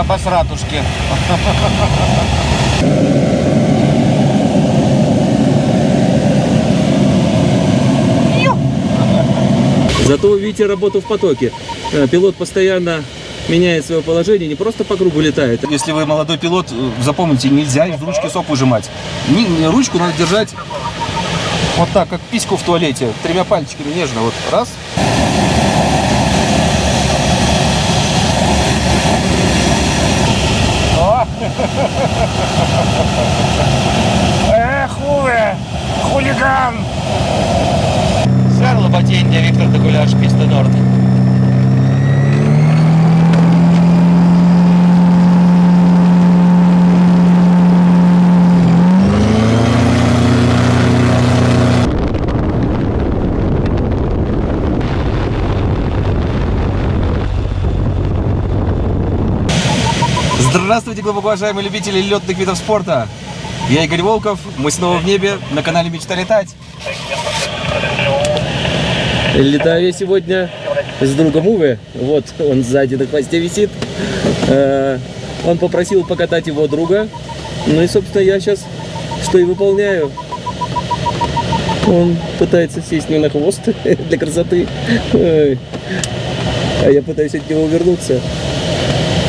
обосратушки. Зато вы видите работу в потоке. Э, Пилот постоянно меняет свое положение, не просто по кругу летает. Если вы молодой пилот, э, запомните, нельзя из ручки сок выжимать. Ручку надо держать вот так, как письку в туалете, тремя пальчиками нежно. Вот раз. Эх, хулиган! Батенья, Виктор Докуляш, Писта Норд. Здравствуйте, глубоко уважаемые любители летных видов спорта. Я Игорь Волков, мы снова в небе на канале Мечта летать. Летаю я сегодня с другом Уве. Вот он сзади на хвосте висит. Э, Он попросил покатать его друга. Ну и, собственно, я сейчас что и выполняю. Он пытается сесть мне на хвост для красоты. А я пытаюсь от него увернуться.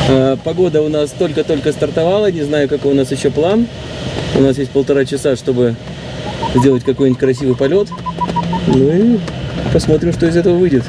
А, Погода у нас только-только стартовала. Не знаю, какой у нас еще план. У нас есть полтора часа, чтобы сделать какой-нибудь красивый полет. Ну и посмотрим, что из этого выйдет.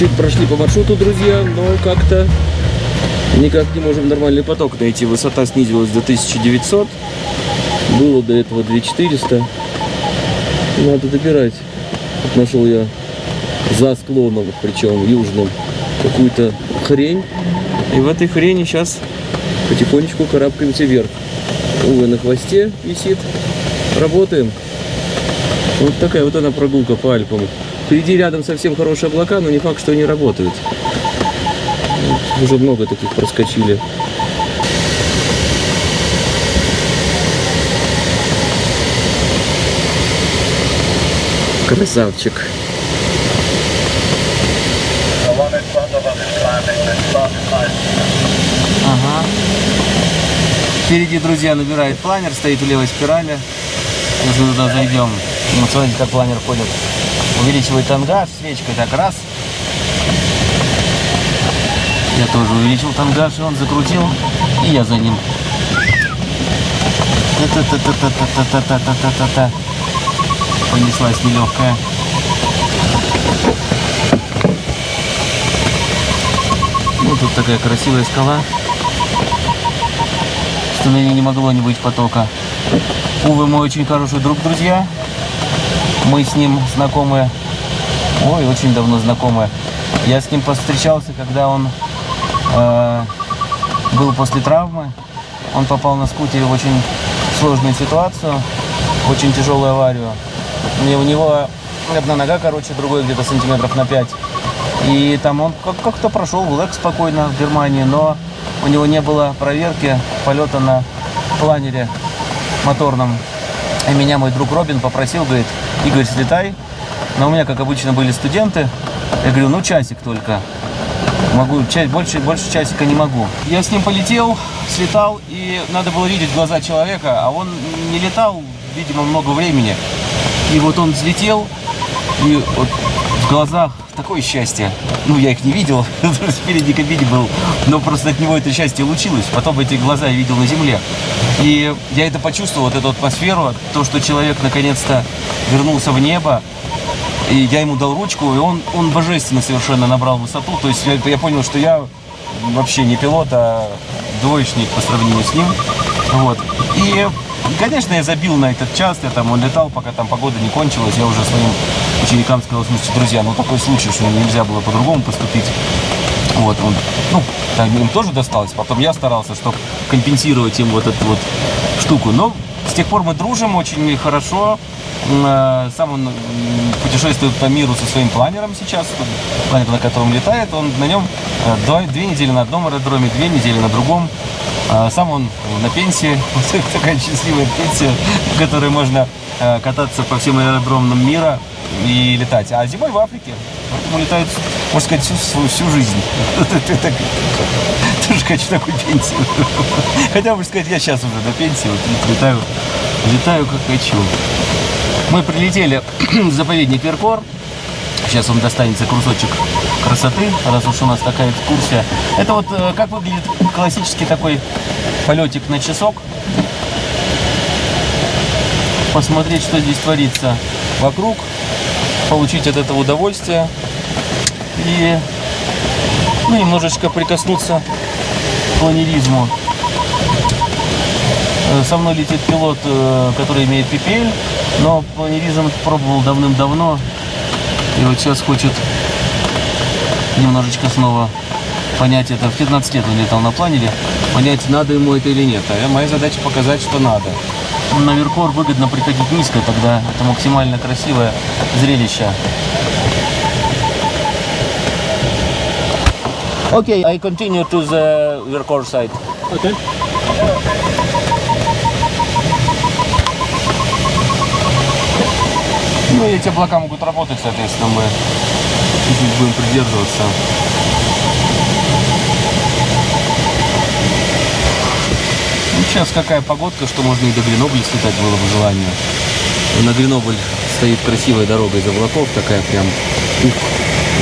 Чуть-чуть прошли по маршруту, друзья, но как-то никак не можем нормальный поток найти. Высота снизилась до 1900. Было до этого 2400. Надо добирать. Нашел я за склоном, причем южным, какую-то хрень. И в этой хрени сейчас потихонечку карабкаемся вверх. Увы, на хвосте висит. Работаем. Вот такая вот она прогулка по Альпам. Впереди рядом совсем хорошие облака, но не факт, что они работают. Уже много таких проскочили. Красавчик. Ага. Впереди, друзья, набирает планер, стоит в левой спирали. Мы туда зайдем. Ну, смотрите, как планер ходит. Увеличивает тангаж, свечкой так раз. Я тоже увеличил тангаж, и он закрутил, и я за ним. Та-та-та-та-та-та-та-та-та-та-та. Понеслась нелегкая. Ну, тут такая красивая скала что на ней не могло не быть потока. Увы, мой очень хороший друг, друзья. Мы с ним знакомы, ой, очень давно знакомы. Я с ним повстречался, когда он э, был после травмы. Он попал на скутере в очень сложную ситуацию, очень тяжелую аварию. И у него одна нога короче, другой где-то сантиметров на 5. И там он как- как-то прошел в ЛЭК спокойно в Германии, но у него не было проверки полета на планере моторном. И меня мой друг Робин попросил, говорит, Игорь, слетай. Но у меня, как обычно, были студенты. Я говорю, ну часик только. Могу, ча- больше, больше часика не могу. Я с ним полетел, слетал, и надо было видеть глаза человека, а он не летал, видимо, много времени. И вот он взлетел, и вот в глазах такое счастье. Ну, я их не видел, в передней кабине был, но просто от него это счастье лучилось. Потом эти глаза я видел на земле. И я это почувствовал, вот эту атмосферу, то, что человек наконец-то вернулся в небо, и я ему дал ручку, и он, он божественно совершенно набрал высоту. То есть я, я понял, что я вообще не пилот, а двоечник по сравнению с ним. Вот. И, конечно, я забил на этот час, я там, он летал, пока там погода не кончилась. Я уже своим ученикам сказал, слушайте, друзья, ну такой случай, что нельзя было по-другому поступить. Вот, он, ну, там им тоже досталось. Потом я старался, чтобы компенсировать им вот эту вот штуку. Но с тех пор мы дружим очень хорошо. Э, Сам он путешествует по миру со своим планером сейчас. Планер, на котором летает, он на нем э, две недели на одном аэродроме, две недели на другом. А Сам он на пенсии, такая счастливая пенсия, в которой можно э, кататься по всем аэродромам мира и летать. А зимой в Африке. Поэтому летают, можно сказать, всю, свою- всю жизнь. Тоже хочу такую пенсию. Хотя, можно сказать, я сейчас уже на пенсии, вот летаю, летаю как хочу. Мы прилетели в заповедник Веркор. Сейчас вам достанется кусочек красоты, раз уж у нас такая экскурсия. Это вот э, как выглядит классический такой полетик на часок. Посмотреть, что здесь творится вокруг, получить от этого удовольствие и ну, немножечко прикоснуться к планеризму. Э, Со мной летит пилот, э, который имеет PPL, но планеризм пробовал давным-давно. И вот сейчас хочет немножечко снова понять это. В 15 лет он летал на планере. Понять, надо ему это или нет. А моя задача показать, что надо. На Веркор выгодно приходить низко, тогда это максимально красивое зрелище. Okay, I continue to the Verkor side. Okay. Ну и эти облака могут работать, соответственно, мы чуть-чуть будем придерживаться. Сейчас какая погодка, что можно и до Гренобля слетать было бы желание. На Гренобль стоит красивая дорога из облаков, такая прям. Ух,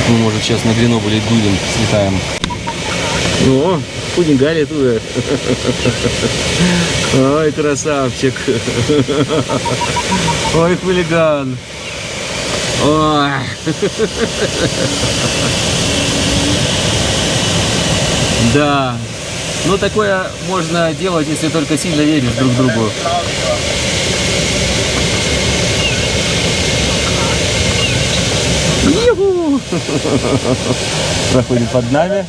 мы, может, сейчас на Гренобль и дудем, слетаем. О, худенькали туда. Ой, красавчик. Ой, хулиган. Ой. Да. Ну, такое можно делать, если только сильно веришь друг другу. Проходит под нами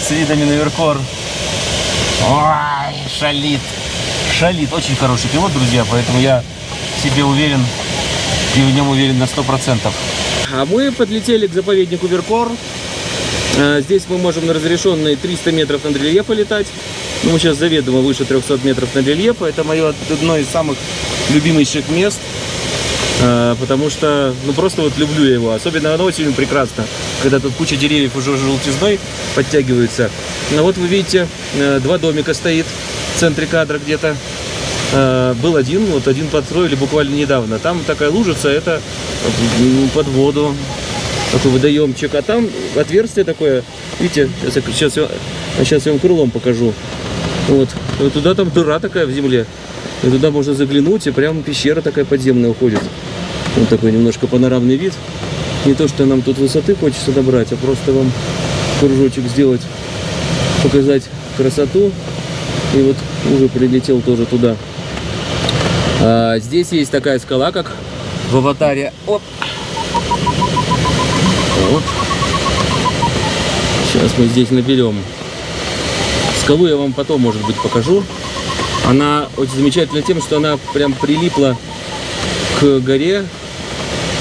с видами на Веркор. Ой, шалит. Шалит. Очень хороший пилот, друзья, поэтому я себе уверен и в нем уверен на 100%. А мы подлетели к заповеднику Веркор. А, Здесь мы можем на разрешенные 300 метров над рельефа летать. Ну, мы сейчас заведомо выше 300 метров над рельефа. Это мое одно из самых любимейших мест. А, Потому что, ну, просто вот люблю его. Особенно оно очень прекрасно, когда тут куча деревьев уже желтизной подтягиваются. Ну, вот вы видите, э, два домика стоит в центре кадра где-то. Был один, вот один подстроили буквально недавно. Там такая лужица, это под воду, такой водоемчик. А там отверстие такое, видите, сейчас я, сейчас я, сейчас я вам крылом покажу. Вот, вот туда там дыра такая в земле. И туда можно заглянуть, и прям пещера такая подземная уходит. Вот такой немножко панорамный вид. Не то, что нам тут высоты хочется добрать, а просто вам кружочек сделать, показать красоту. И вот уже прилетел тоже туда. А, здесь есть такая скала, как в аватаре. Оп. Вот. Сейчас мы здесь наберем. Скалу я вам потом, может быть, покажу. Она очень замечательна тем, что она прям прилипла к горе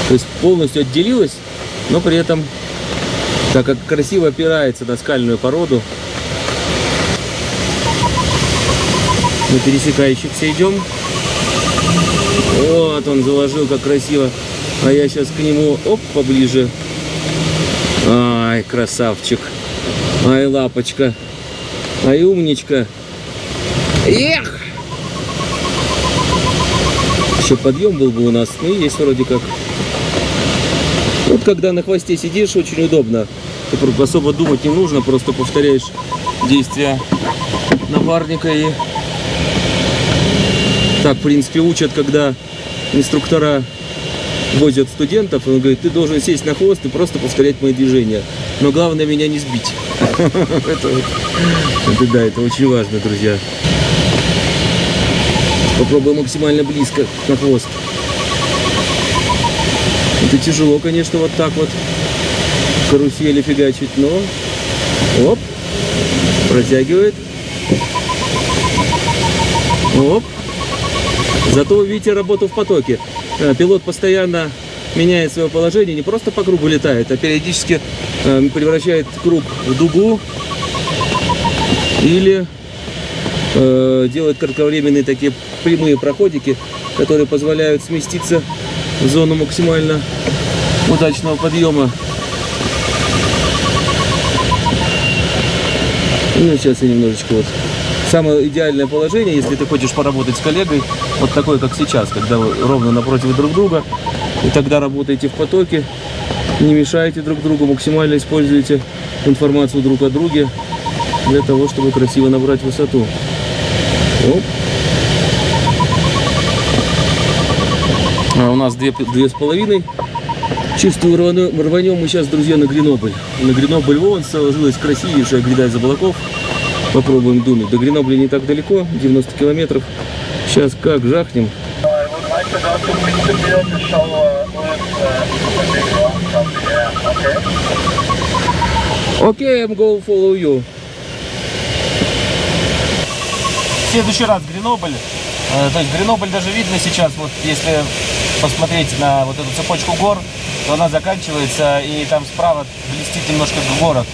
То есть полностью отделилась, но при этом, так как красиво опирается на скальную породу, на пересекающихся идем. Вот он заложил, как красиво. А я сейчас к нему, оп, поближе. Ай, красавчик. Ай, лапочка. Ай, умничка. Эх! Еще подъем был бы у нас. Ну, есть вроде как. Вот когда на хвосте сидишь, очень удобно. Ты особо думать не нужно, просто повторяешь действия напарника и так, в принципе, учат, когда инструктора возят студентов, он говорит, ты должен сесть на хвост и просто повторять мои движения. Но главное меня не сбить. Это да, это очень важно, друзья. Попробуем максимально близко на хвост. Это тяжело, конечно, вот так вот карусели фигачить, но оп, протягивает. Оп. Зато видите работу в потоке. Э, пилот постоянно меняет свое положение, не просто по кругу летает, а периодически э, превращает круг в дугу или э, делает кратковременные такие прямые проходики, которые позволяют сместиться в зону максимально удачного подъема. Ну, сейчас я немножечко вот самое идеальное положение, если ты хочешь поработать с коллегой, вот такое, как сейчас, когда вы ровно напротив друг друга, и тогда работаете в потоке, не мешаете друг другу, максимально используете информацию друг о друге для того, чтобы красиво набрать высоту. Оп. А у нас две, две с половиной. Чистую рванем мы сейчас, друзья, на Гренобль. На Гренобль вон сложилась красивейшая гряда из облаков. Попробуем дунуть. До Гренобля не так далеко, 90 километров. Сейчас как жахнем. Окей, I'm going follow you. В следующий раз Гренобль. Э, то есть Гренобль даже видно сейчас, вот если посмотреть на вот эту цепочку гор, то она заканчивается, и там справа блестит немножко город.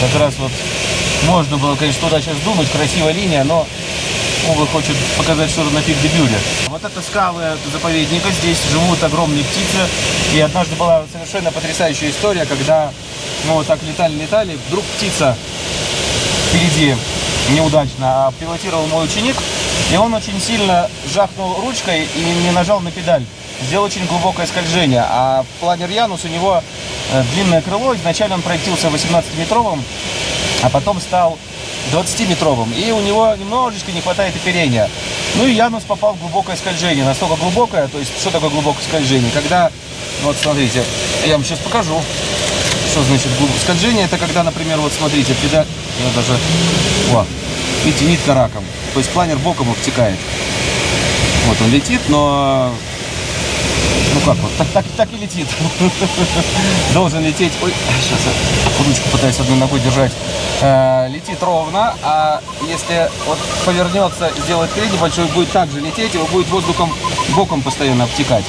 Как раз вот можно было, конечно, туда сейчас думать, красивая линия, но увы хочет показать что-то на пик Дебюре. Вот это скалы заповедника, здесь живут огромные птицы. И однажды была совершенно потрясающая история, когда мы вот так летали-летали, вдруг птица впереди неудачно, а пилотировал мой ученик, и он очень сильно жахнул ручкой и не нажал на педаль. Сделал очень глубокое скольжение, а планер Янус у него э, длинное крыло, изначально он проектился 18-метровым, а потом стал 20-метровым. И у него немножечко не хватает оперения. Ну и Янус попал в глубокое скольжение. Настолько глубокое, то есть что такое глубокое скольжение? Когда, вот смотрите, я вам сейчас покажу, что значит глубокое скольжение. Это когда, например, вот смотрите, педаль, я даже, о, видите, нитка раком. То есть планер боком обтекает. Вот он летит, но ну как вот, так, так, так и летит. Должен лететь, ой, сейчас я ручку пытаюсь одной ногой держать. Э, летит ровно, а если вот повернется, сделает крен небольшой, будет также лететь, его будет воздухом боком постоянно обтекать.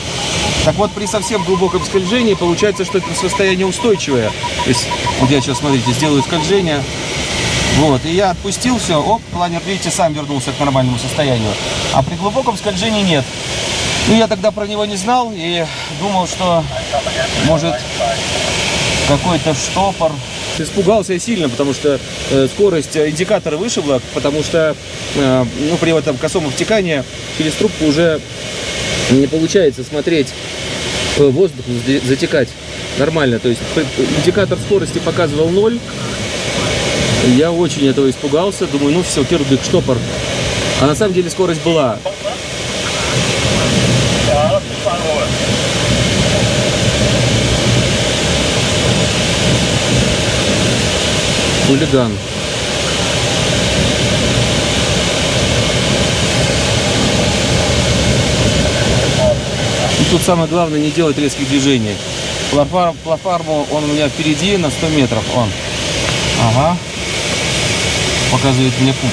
Так вот, при совсем глубоком скольжении получается, что это состояние устойчивое. То есть, вот я сейчас, смотрите, сделаю скольжение, вот, и я отпустил все, оп, планер, видите, сам вернулся к нормальному состоянию. А при глубоком скольжении нет. Ну, я тогда про него не знал и думал, что может какой-то штопор. Испугался я сильно, потому что э, скорость индикатора вышибла, потому что э, ну, при этом косом втекании через трубку уже не получается смотреть э, воздух, затекать нормально. То есть индикатор скорости показывал 0. Я очень этого испугался. Думаю, ну все, кирдык, штопор. А на самом деле скорость была. Хулиган. Тут самое главное не делать резких движений. Платформу он у меня впереди на 100 метров. Он. Ага. Показывает мне путь.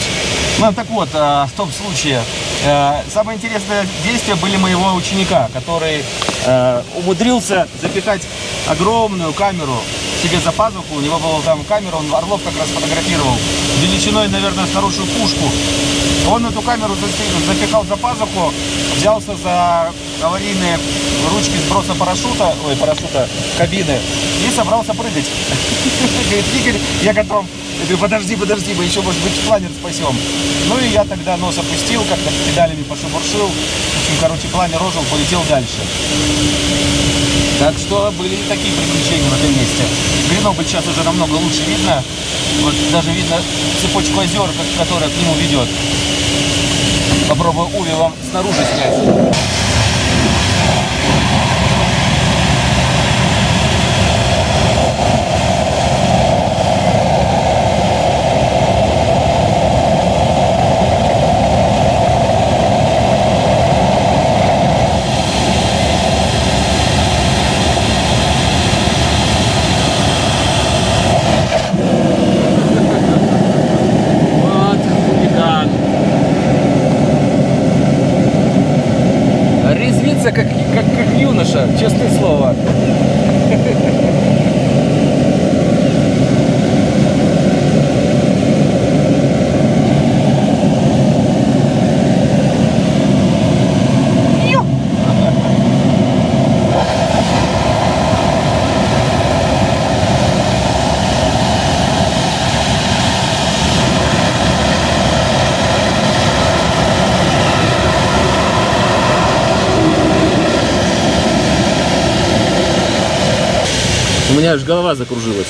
Ну, так вот, а, в том случае, Э, самое интересное действие были моего ученика, который э, умудрился запихать огромную камеру себе за пазуху. У него была там камера, он Орлов как раз фотографировал. Величиной, наверное, хорошую пушку. Он эту камеру запихал за пазуху, взялся за аварийные ручки сброса парашюта, ой, парашюта, кабины, и собрался прыгать. Говорит, Игорь, я готов. Я говорю, подожди, подожди, мы еще, может быть, планер спасем. Ну и я тогда нос опустил, как-то педалями пошебуршил. В общем, короче, планер ожил, полетел дальше. Так что были и такие приключения в этом месте. Гренобль сейчас уже намного лучше видно. Вот даже видно цепочку озер, которая к нему ведет. Попробую Уви вам снаружи снять. Вот хулиган. Резвится, как, как, как юноша, честное слово. У меня аж голова закружилась.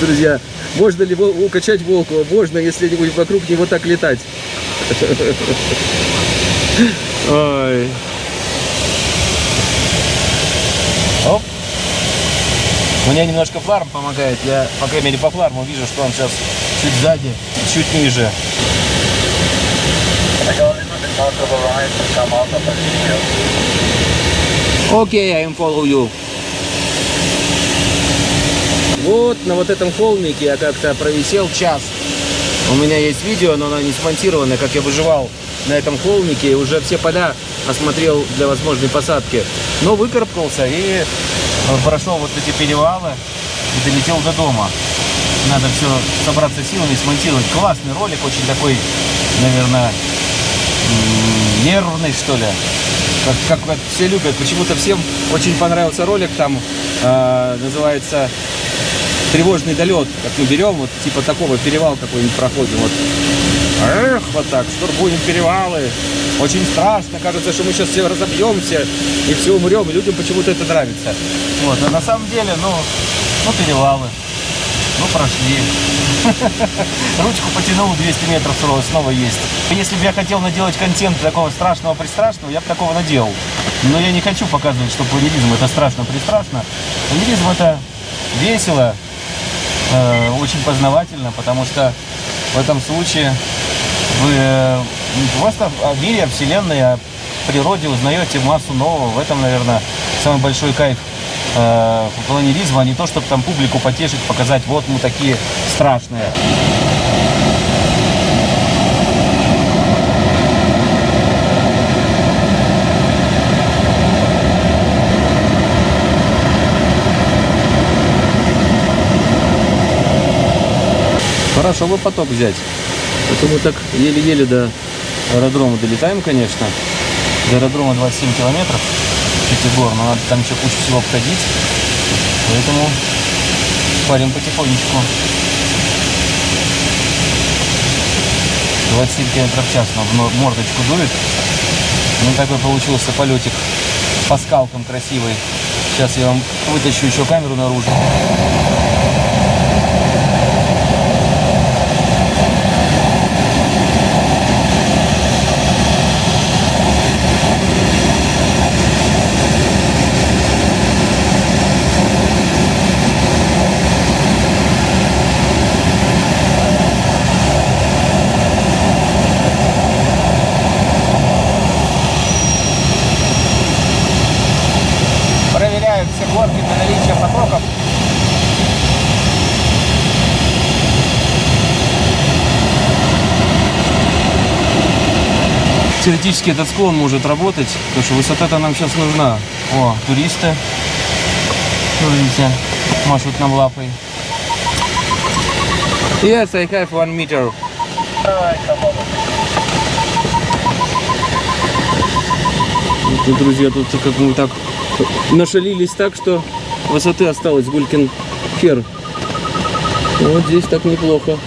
Друзья, можно ли укачать Волкова? Можно, если не будет вокруг него так летать. Ой. Оп. Мне немножко фларм помогает. Я, по крайней мере, по фларму вижу, что он сейчас чуть сзади, чуть ниже. Окей, I am follow you. Вот на вот этом холмике я как-то провисел час. У меня есть видео, но оно не смонтировано, как я выживал на этом холмике уже все поля осмотрел для возможной посадки. Но выкарабкался и прошел вот эти перевалы и долетел до дома. Надо все собраться силами, смонтировать. Классный ролик, очень такой, наверное, нервный, что ли. Как, все любят. Почему-то всем очень понравился ролик. Там э, называется тревожный долет. Как мы берем, вот типа такого перевал какой-нибудь проходим. Вот. Эх, вот так, штурмуем перевалы. Очень страшно, кажется, что мы сейчас все разобьемся и все умрем, и людям почему-то это нравится. Вот, а на самом деле, ну, ну перевалы. Ну, прошли. Ручку потянул 200 метров снова, есть. Если бы я хотел наделать контент такого страшного-пристрашного, я бы такого наделал. Но я не хочу показывать, что планеризм это страшно-пристрашно. Планеризм это весело, э, очень познавательно, потому что в этом случае вы э, просто о мире, о Вселенной, о природе узнаете массу нового. В этом, наверное, самый большой кайф э, планеризма, а не то, чтобы там публику потешить, показать, вот мы такие страшные. Хорошо бы поток взять. Это мы так еле-еле до аэродрома долетаем, конечно. До аэродрома 27 километров. Пятигор, но надо там еще кучу всего обходить. Поэтому парим потихонечку. 27 километров в час но в мордочку дует. Ну, такой получился полетик по скалкам красивый. Сейчас я вам вытащу еще камеру наружу. Теоретически этот склон может работать, потому что высота-то нам сейчас нужна. О, туристы. Ну, Видите, машут нам лапой. Yes, I have one meter. Ну, друзья, тут как мы так нашалились так, что высоты осталось Гулькин хер. Вот здесь так неплохо.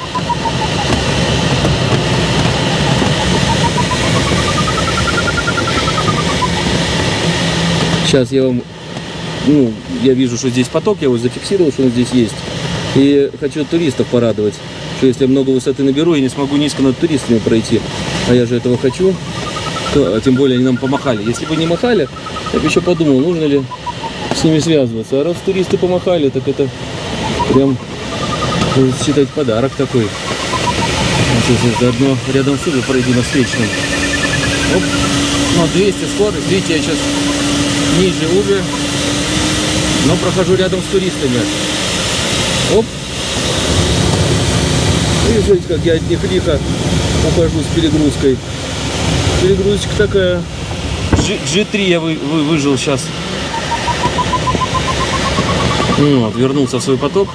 Сейчас я вам, ну, я вижу, что здесь поток, я его зафиксировал, что он здесь есть. И хочу туристов порадовать, что если я много высоты наберу, я не смогу низко над туристами пройти. А я же этого хочу. То, а тем более они нам помахали. Если бы не махали, я бы еще подумал, нужно ли с ними связываться. А раз туристы помахали, так это прям, считать, подарок такой. Сейчас заодно рядом с Уве пройду на встречном. Оп. Ну, 200 скорость. Видите, я сейчас ниже Уве, но прохожу рядом с туристами. Оп. И смотрите, как я от них лихо ухожу с перегрузкой. Перегрузочка такая. G, G3 я вы, вы, выжил сейчас. Ну Вот, вернулся в свой поток.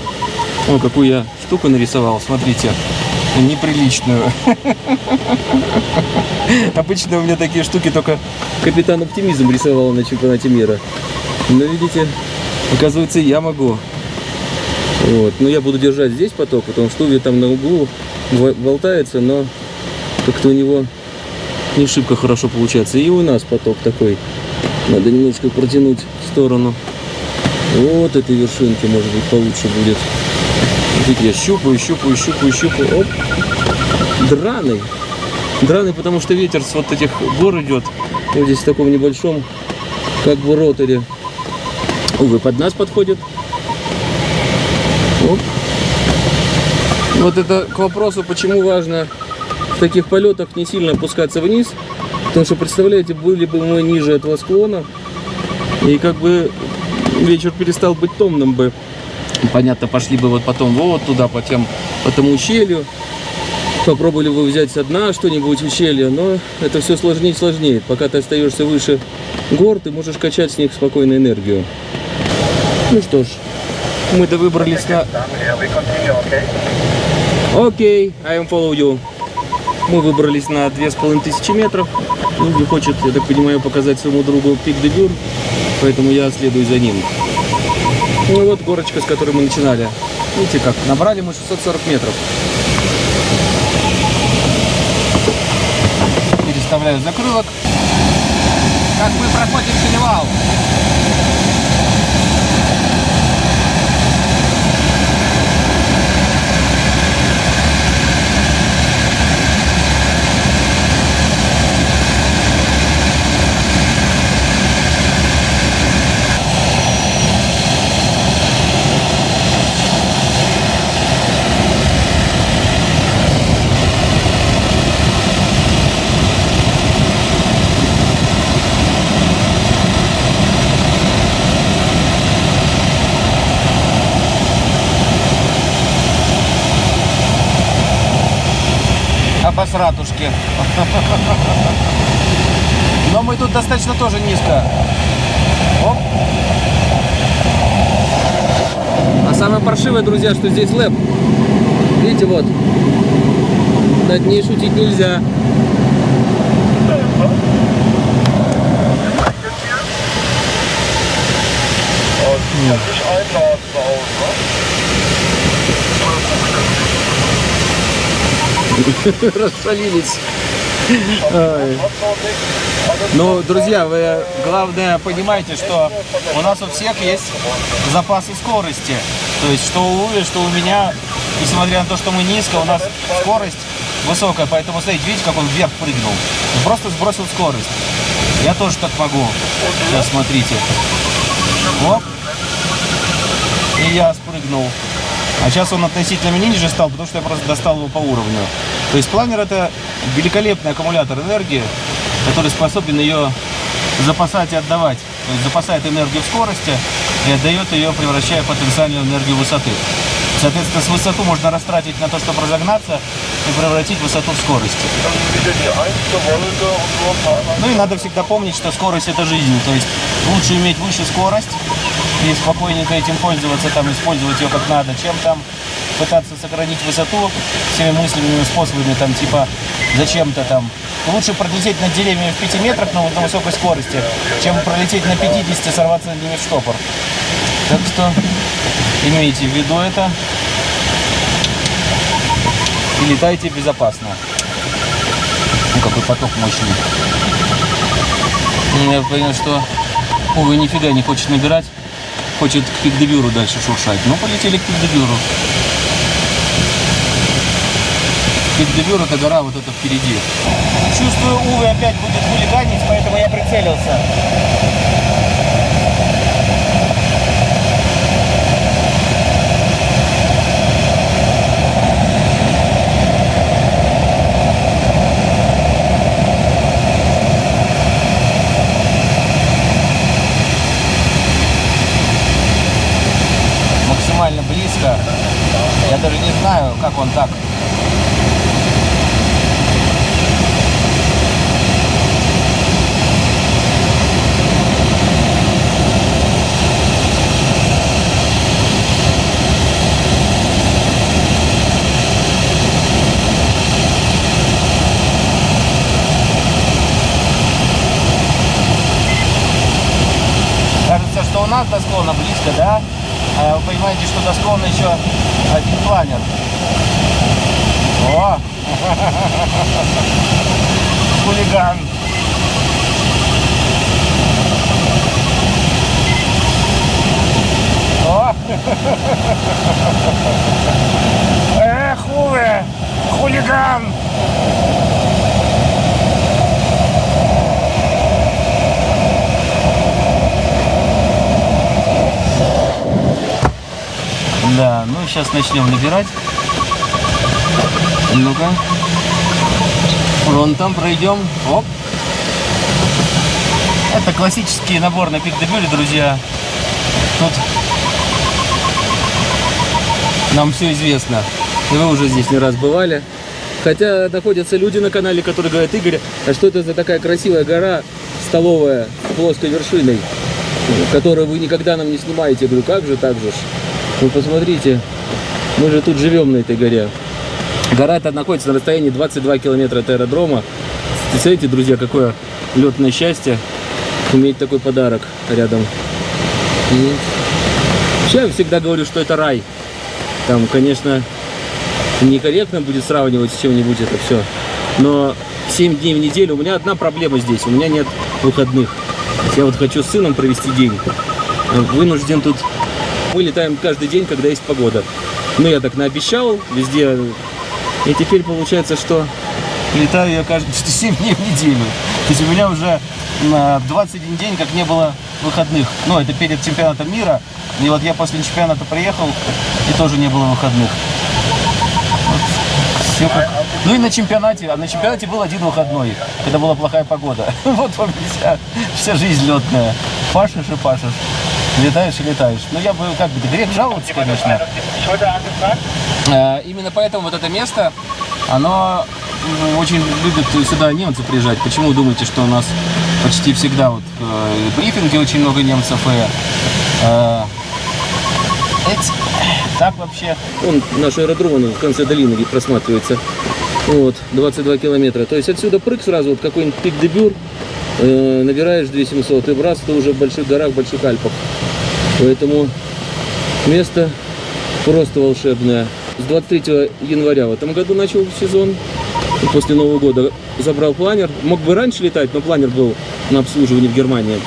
О, какую я штуку нарисовал, смотрите. Неприличную. Обычно у меня такие штуки только капитан оптимизм рисовал на чемпионате мира. Но видите, оказывается, я могу. Вот. Но я буду держать здесь поток, потому что Уви там на углу болтается, но как-то у него не шибко хорошо получается. И у нас поток такой. Надо немножко протянуть в сторону. Вот этой вершинки, может быть, получше будет. Видите, я щупаю, щупаю, щупаю, щупаю. Оп. Драный. Драный, потому что ветер с вот этих гор идет. Вот здесь в таком небольшом, как бы роторе. Увы, под нас подходит. Оп. Вот это к вопросу, почему важно в таких полетах не сильно опускаться вниз. Потому что, представляете, были бы мы ниже этого склона, и как бы вечер перестал быть томным бы. Понятно, пошли бы вот потом вот туда, по, тем, по тому ущелью. Попробовали бы взять со дна что-нибудь ущелье, но это все сложнее и сложнее. Пока ты остаешься выше гор, ты можешь качать с них спокойно энергию. Ну что ж, мы-то выбрались на... Окей, I am follow you. Мы выбрались на две с половиной тысячи метров. Люди хочет, я так понимаю, показать своему другу пик де Бюр, поэтому я следую за ним. Ну вот горочка, с которой мы начинали. Видите как, набрали мы 640 метров. Переставляю закрылок. Как мы проходим перевал. Обосратушки. Но мы тут достаточно тоже низко. Оп. А самое паршивое, друзья, что здесь лэп. Видите, вот. Над ней шутить нельзя. Расшалились. Ой. Ну, друзья, вы главное понимаете, что у нас у всех есть запасы скорости. То есть, что у Ули, что у меня, несмотря на то, что мы низко, у нас скорость высокая. Поэтому, смотрите, видите, как он вверх прыгнул? Он просто сбросил скорость. Я тоже так могу. Сейчас смотрите. Оп. И я спрыгнул. А сейчас он относительно меня ниже стал, потому что я просто достал его по уровню. То есть планер это великолепный аккумулятор энергии, который способен ее запасать и отдавать. То есть запасает энергию в скорости и отдает ее, превращая потенциальную энергию высоты. Соответственно, с высоту можно растратить на то, чтобы разогнаться, и превратить высоту в скорость. Ну и надо всегда помнить, что скорость это жизнь. То есть лучше иметь выше скорость и спокойненько этим пользоваться, там, использовать ее как надо, чем там пытаться сохранить высоту всеми мысленными способами, там, типа, зачем-то там. Лучше пролететь над деревьями в 5 метрах на, на высокой скорости, чем пролететь на 50 и сорваться над ними в штопор. Так что имейте в виду это и летайте безопасно. Ну, какой поток мощный. Ну, Я понял, что Увы нифига не хочет набирать. Хочет к пикдебюру дальше шуршать. Ну, полетели к пикдебюру. Пикдебюр это гора вот это впереди. Чувствую, Увы опять будет хулиганить, поэтому я прицелился. максимально близко. Я даже не знаю, как он так. Кажется, что у нас до склона близко, да? А вы понимаете, что до склона еще один планер. О! Хулиган. О! Эх, Уве! Хулиган! Да, ну сейчас начнем набирать. Ну-ка. Вон там пройдем. Оп. Это классический набор на пик-дебюле, друзья. Тут нам все известно. И вы уже здесь не раз бывали. Хотя находятся люди на канале, которые говорят, Игорь, а что это за такая красивая гора столовая с плоской вершиной, которую вы никогда нам не снимаете? Я говорю, как же так же? Вы посмотрите, мы же тут живем на этой горе. Гора эта находится на расстоянии 22 километра от аэродрома. Представляете, друзья, какое летное счастье иметь такой подарок рядом. И я всегда говорю, что это рай. Там, конечно, некорректно будет сравнивать с чем-нибудь это все. Но 7 дней в неделю, у меня одна проблема здесь, у меня нет выходных. Я вот хочу с сыном провести день. Вынужден тут мы летаем каждый день, когда есть погода. Ну, я так наобещал везде. И теперь получается, что летаю я каждый 7 дней в неделю. То есть у меня уже на 21 день как не было выходных. Ну, это перед чемпионатом мира. И вот я после чемпионата приехал, и тоже не было выходных. Всё как... Ну и на чемпионате, а на чемпионате был один выходной, когда была плохая погода. Вот вам вся, вся жизнь летная. Пашешь и пашешь. Летаешь и летаешь. Ну, я бы, как бы, грех жаловаться, конечно. Э, Именно поэтому вот это место, оно очень любят сюда немцы приезжать. Почему думаете, что у нас почти всегда вот э, брифинги очень много немцев и э, так вообще. Он наш аэродром он в конце долины где просматривается. Вот, 22 километра. То есть отсюда прыг сразу, вот какой-нибудь пик-дебюр, э, набираешь 2700 и раз ты уже в больших горах, в больших Альпах. Поэтому место просто волшебное. С 23 января в этом году начал сезон. После Нового года забрал планер. Мог бы раньше летать, но планер был на обслуживании в Германии.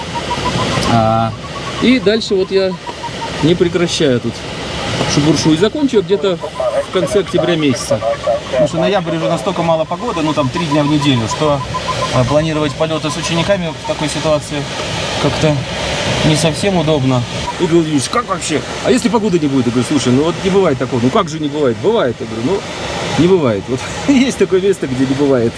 А, и дальше вот я не прекращаю тут шубуршу. И закончу где-то в конце октября месяца. Потому что ноябрь уже настолько мало погоды, ну там три дня в неделю, что э, планировать полеты с учениками в такой ситуации как-то не совсем удобно. И говорю, Юрьевич, как вообще? А если погоды не будет? Я говорю, слушай, ну вот не бывает такого. Ну как же не бывает? Бывает. Я говорю, ну Не бывает. Вот есть такое место, где не бывает.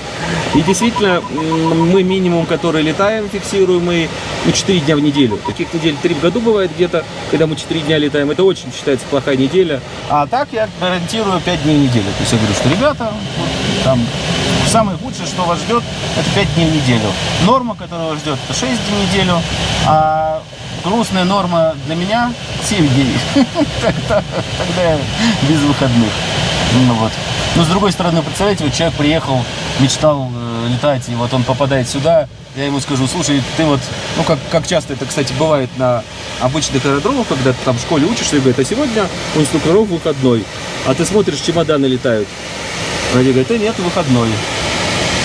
И действительно, мы минимум, который летаем, фиксируемый, ну, 4 дня в неделю. Таких недель 3 в году бывает где-то, когда мы 4 дня летаем. Это очень считается плохая неделя. А так я гарантирую 5 дней в неделю. То есть я говорю, что ребята, там, самое худшее, что вас ждет, это 5 дней в неделю. Норма, которая вас ждет, это 6 дней в неделю. А грустная норма для меня 7 дней. Тогда без выходных. Ну вот. Но с другой стороны, представляете, вот человек приехал, мечтал э, летать, и вот он попадает сюда, я ему скажу, слушай, ты вот, ну как, как часто это, кстати, бывает на обычных аэродромах, когда ты там в школе учишься, и говорят, а сегодня у инструкторов выходной, а ты смотришь, чемоданы летают. Они говорят, да нет, выходной.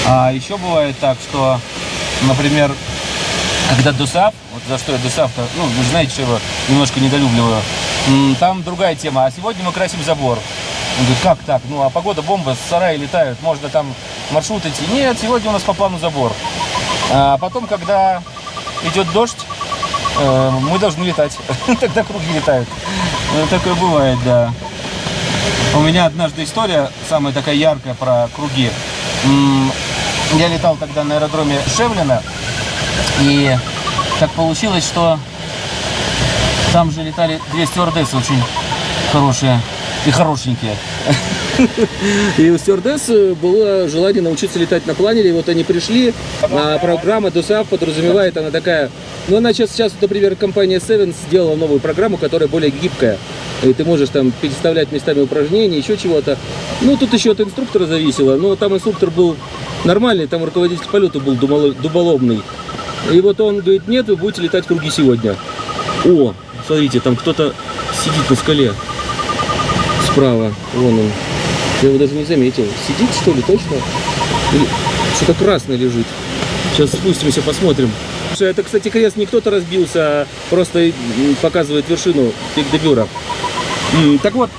А еще бывает так, что, например, когда ДУСАП, вот за что я ДУСАП-то, ну, вы знаете, что его немножко недолюбливаю, там другая тема, а сегодня мы красим забор. Он говорит, как так? Ну, а погода бомба, сараи летают, можно там маршрут идти. Нет, сегодня у нас по плану забор. А потом, когда идет дождь, э, мы должны летать. Тогда круги летают. Ну, Такое бывает, да. У меня однажды история, самая такая яркая про круги. Я летал тогда на аэродроме Шевлина, и так получилось, что там же летали две стюардессы очень хорошие и хорошенькие. И у стюардесс было желание научиться летать на планере, и вот они пришли, а программа DOSAF подразумевает, она такая, ну она сейчас, сейчас, например, компания Seven сделала новую программу, которая более гибкая, и ты можешь там переставлять местами упражнения, еще чего-то. Ну, тут еще от инструктора зависело, но там инструктор был нормальный, там руководитель полета был дуболобный. И вот он говорит, нет, вы будете летать круги сегодня. О, смотрите, там кто-то сидит на скале справа, вон он. Я его даже не заметил. Сидит, что ли, точно? Или что-то красное лежит. Сейчас спустимся, посмотрим. Это, кстати, крест не кто-то разбился, а просто показывает вершину Пик-де-Бюра. М, Так вот,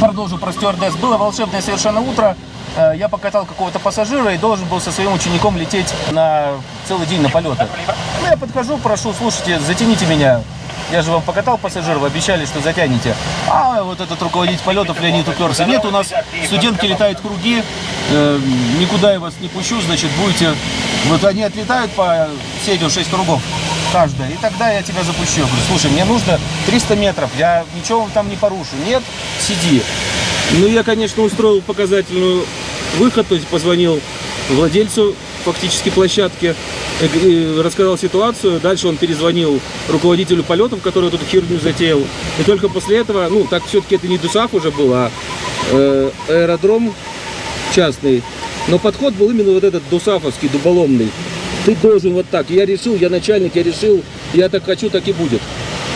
продолжу про стюардесс. Было волшебное совершенно утро. Э, Я покатал какого-то пассажира и должен был со своим учеником лететь на целый день на полеты. Ну, я подхожу, прошу, слушайте, затяните меня. Я же вам покатал пассажиров, обещали, что затянете. А вот этот руководитель полетов Леонид уперся. Нет, у нас студентки летают круги, э, никуда я вас не пущу, значит, будете... Вот они отлетают по сетью 6 кругов каждая, и тогда я тебя запущу. Я говорю, слушай, мне нужно 300 метров, я ничего там не порушу. Нет, сиди. Ну, я, конечно, устроил показательную выход, то есть позвонил владельцу фактически площадки, э, э, рассказал ситуацию. Дальше он перезвонил руководителю полетов, который эту херню затеял. И только после этого, ну, так все-таки это не ДУСАФ уже был, а э, аэродром частный. Но подход был именно вот этот дусафовский, дуболомный. Ты должен вот так. Я решил, я начальник, я решил, я так хочу, так и будет.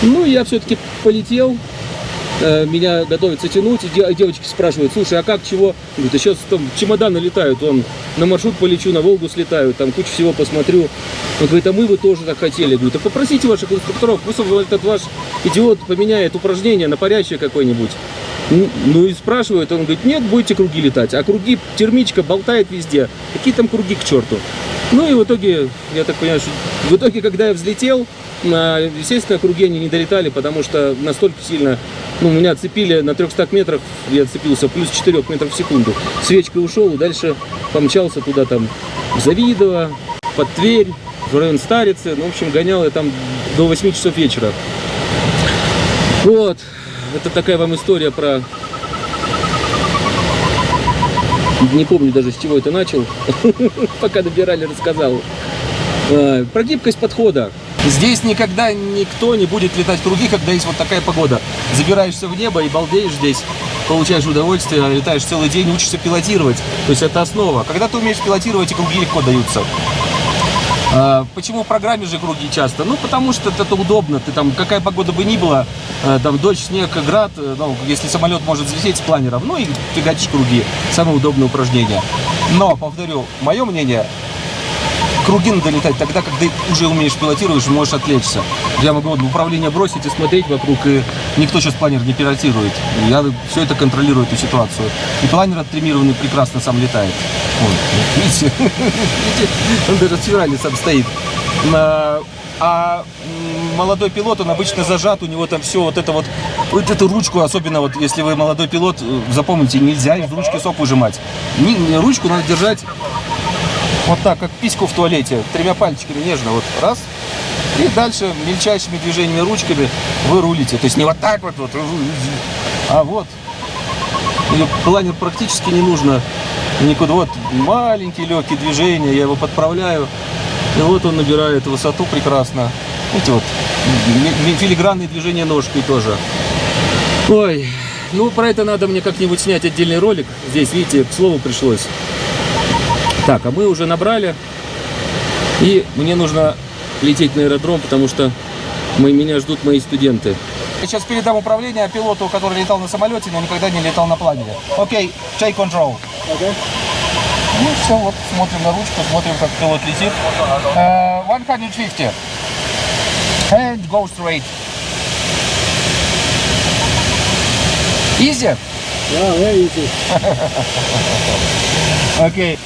Ну, я все-таки полетел, э, меня готовятся тянуть, и де- девочки спрашивают, слушай, а как, чего? Говорит, а сейчас там чемоданы летают, он на маршрут полечу, на Волгу слетаю, там кучу всего посмотрю. Он говорит, а мы бы тоже так хотели. Я говорю, да попросите ваших инструкторов, пусть этот ваш идиот поменяет упражнение на парящее какое-нибудь. Ну, ну и спрашивают, он говорит, нет, будете круги летать. А круги, термичка болтает везде. Какие там круги к черту? Ну и в итоге, я так понимаю, что в итоге, когда я взлетел, естественно, круги они не долетали, потому что настолько сильно, ну, меня отцепили на 300 метрах, я отцепился плюс 4 метров в секунду. Свечкой ушел и дальше помчался туда там в Завидово, под Тверь, в район Старицы. Ну, в общем, гонял я там до 8 часов вечера. Вот, это такая вам история про... Не помню даже, с чего это начал. Пока добирали, рассказал. А, Про гибкость подхода. Здесь никогда никто не будет летать круги, когда есть вот такая погода. Забираешься в небо и балдеешь здесь, получаешь удовольствие, летаешь целый день, учишься пилотировать. То есть это основа. Когда ты умеешь пилотировать, и круги легко даются. А, Почему в программе же круги часто? Ну, потому что это удобно. Ты там, какая погода бы ни была, э, там дождь, снег, град, э, ну, если самолет может взлететь с планером, ну и фигачишь круги. Самое удобное упражнение. Но, повторю, мое мнение, круги надо летать тогда, когда уже умеешь пилотировать, можешь отвлечься. Я могу вот управление бросить и смотреть вокруг, и никто сейчас планер не пилотирует. Я все это контролирую, эту ситуацию. И планер оттримированный прекрасно сам летает. Вот видите? Видите? Он даже в феврале сам стоит. А молодой пилот, он обычно зажат, у него там все вот это вот Вот эту ручку, особенно вот если вы молодой пилот, э, запомните, нельзя из ручки соп выжимать. Ручку надо держать вот так, как письку в туалете, тремя пальчиками нежно, вот раз. И дальше мельчайшими движениями ручками вы рулите. То есть не вот так вот, вот а вот. И планер практически не нужно никуда. Вот маленькие легкие движения, я его подправляю. И вот он набирает высоту прекрасно. Эти вот филигранные движения ножкой тоже. Ой, ну про это надо мне как-нибудь снять отдельный ролик. Здесь, видите, к слову пришлось. Так, а мы уже набрали. И мне нужно лететь на аэродром, потому что мы, меня ждут мои студенты. Я сейчас передам управление пилоту, который летал на самолете, но никогда не летал на планере. Окей, take control. Ну все, вот смотрим на ручку, смотрим, как пилот летит. Э, 150. And go straight. Easy? Yeah, very easy. Окей.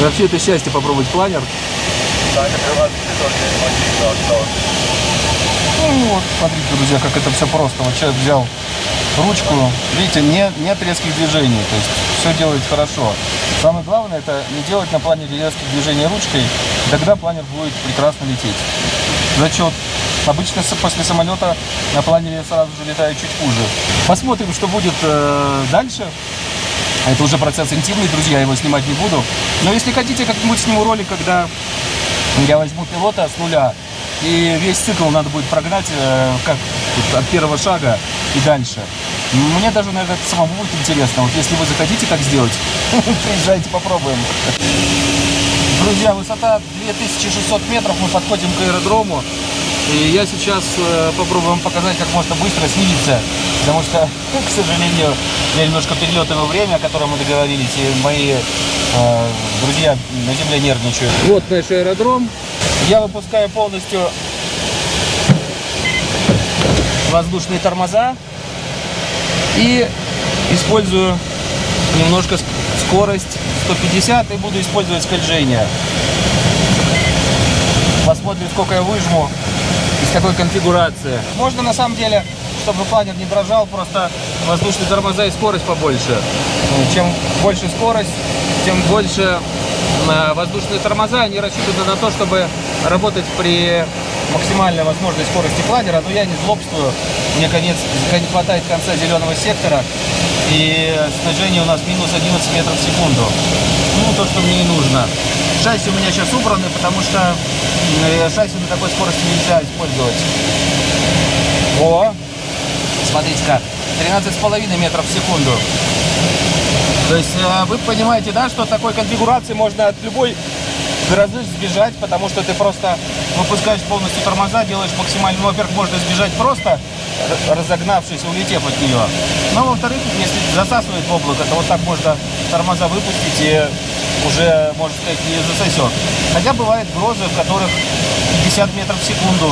Вообще это счастье попробовать планер. Ну вот, смотрите, друзья, как это все просто. Вот человек взял ручку, видите, не, нет резких движений, то есть все делает хорошо. Самое главное, это не делать на планере резких движений ручкой, тогда планер будет прекрасно лететь. Зачет. Обычно после самолета на планере сразу же летаю чуть хуже. Посмотрим, что будет э, дальше. Это уже процесс интимный, друзья, его снимать не буду. Но если хотите, как-нибудь сниму ролик, когда я возьму пилота с нуля, и весь цикл надо будет прогнать э, как от первого шага и дальше. Мне даже, наверное, это самому будет интересно. Вот если вы захотите так сделать, приезжайте, попробуем. Друзья, высота 2600 метров, мы подходим к аэродрому. И я сейчас э, попробую вам показать, как можно быстро снизиться, потому что, к сожалению, я немножко перелетываю время, о котором мы договорились, и мои э, друзья на земле нервничают. Вот наш аэродром. Я выпускаю полностью воздушные тормоза и использую немножко ск- скорость 150 и буду использовать скольжение. Посмотрим, сколько я выжму такой конфигурации. Можно на самом деле, чтобы планер не дрожал, просто воздушные тормоза и скорость побольше. Чем больше скорость, тем больше э, воздушные тормоза. Они рассчитаны на то, чтобы работать при максимальной возможной скорости планера. Но я не злобствую. Мне конец, не хватает конца зеленого сектора. И снижение у нас минус 11 метров в секунду. Ну, то, что мне и нужно. Шасси у меня сейчас убраны, потому что э, шасси на такой скорости нельзя использовать. О, смотрите-ка, 13,5 метров в секунду. То есть э, вы понимаете, да, что такой конфигурации можно от любой грозы сбежать, потому что ты просто выпускаешь полностью тормоза, делаешь максимально, ну, во-первых, можно сбежать просто, разогнавшись, улетев от нее. Но, во-вторых, если засасывает в облако, то вот так можно тормоза выпустить и уже, можно сказать, не засосет. Хотя бывают грозы, в которых 50 метров в секунду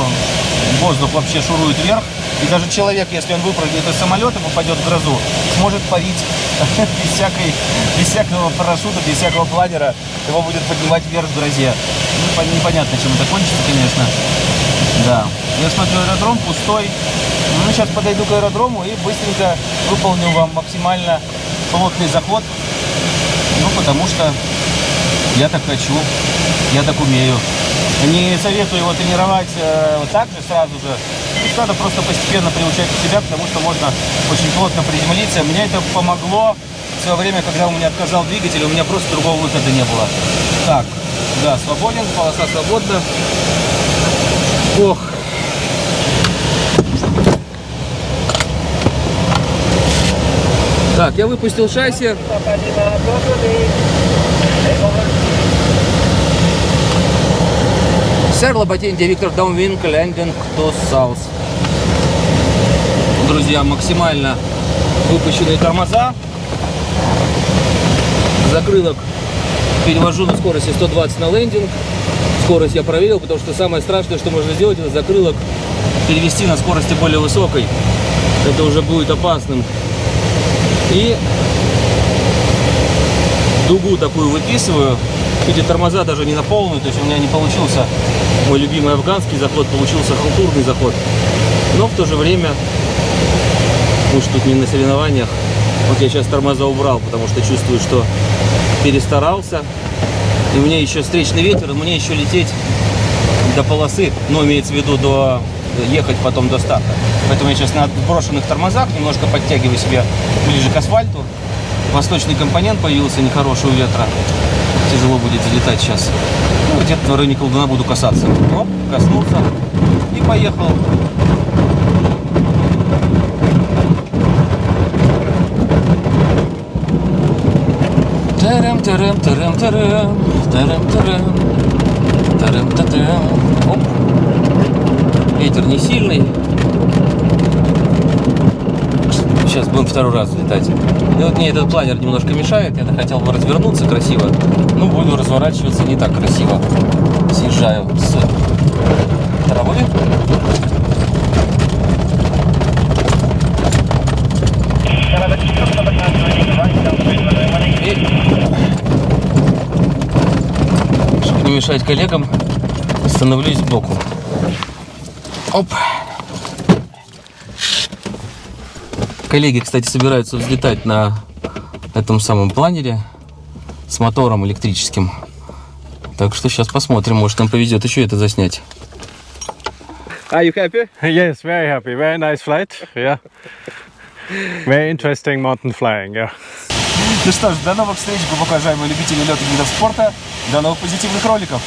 воздух вообще шурует вверх, и даже человек, если он выпрыгнет из самолета, попадет в грозу, сможет парить без, всякой, без всякого парашюта, без всякого планера, его будет поднимать вверх в грозе. Ну, пон- непонятно, чем это кончится, конечно. Да. Я смотрю, аэродром пустой. Ну, сейчас подойду к аэродрому и быстренько выполню вам максимально плотный заход. Ну, потому что я так хочу, я так умею. Не советую его тренировать э, вот так же сразу же. Надо просто постепенно приучать себя, потому что можно очень плотно приземлиться. Мне это помогло в свое время, когда у меня отказал двигатель, у меня просто другого выхода не было. Так, да, свободен, полоса свободна. Ох. Так, я выпустил шасси. Сэр Лоботин, директор Downwind Landing to South. Друзья, максимально выпущенные тормоза. Закрылок перевожу на скорости 120 на лендинг. Скорость я проверил, потому что самое страшное, что можно сделать, это закрылок перевести на скорости более высокой. Это уже будет опасным. И дугу такую выписываю Эти тормоза даже не на полную, то есть у меня не получился мой любимый афганский заход, получился халтурный заход. Но в то же время, же тут не на соревнованиях, вот я сейчас тормоза убрал, потому что чувствую, что перестарался. И у меня еще встречный ветер, и мне еще лететь до полосы, ну, имеется в виду до ехать потом до старта. Поэтому я сейчас на брошенных тормозах немножко подтягиваю себя ближе к асфальту. Восточный компонент появился нехороший у ветра. Тяжело будет залетать сейчас. Где-то в районе колдуна буду касаться. Оп, коснулся и поехал. Тарам, тарам, тарам, тарам, тарам, тарам, тарам, тарам. Ветер не сильный. Сейчас будем второй раз летать. И вот мне этот планер немножко мешает. Я хотел бы развернуться красиво. Ну, буду разворачиваться не так красиво. Съезжаю с травы. И, чтобы не мешать коллегам, становлюсь сбоку. Оп. Коллеги, кстати, собираются взлетать на этом самом планере с мотором электрическим. Так что сейчас посмотрим, может нам повезет еще это заснять. Are you happy? Yes, very happy. Very nice flight. Yeah. Very interesting mountain flying. Yeah. Ну что ж, до новых встреч, глубоко уважаемые любители летных видов спорта. До новых позитивных роликов.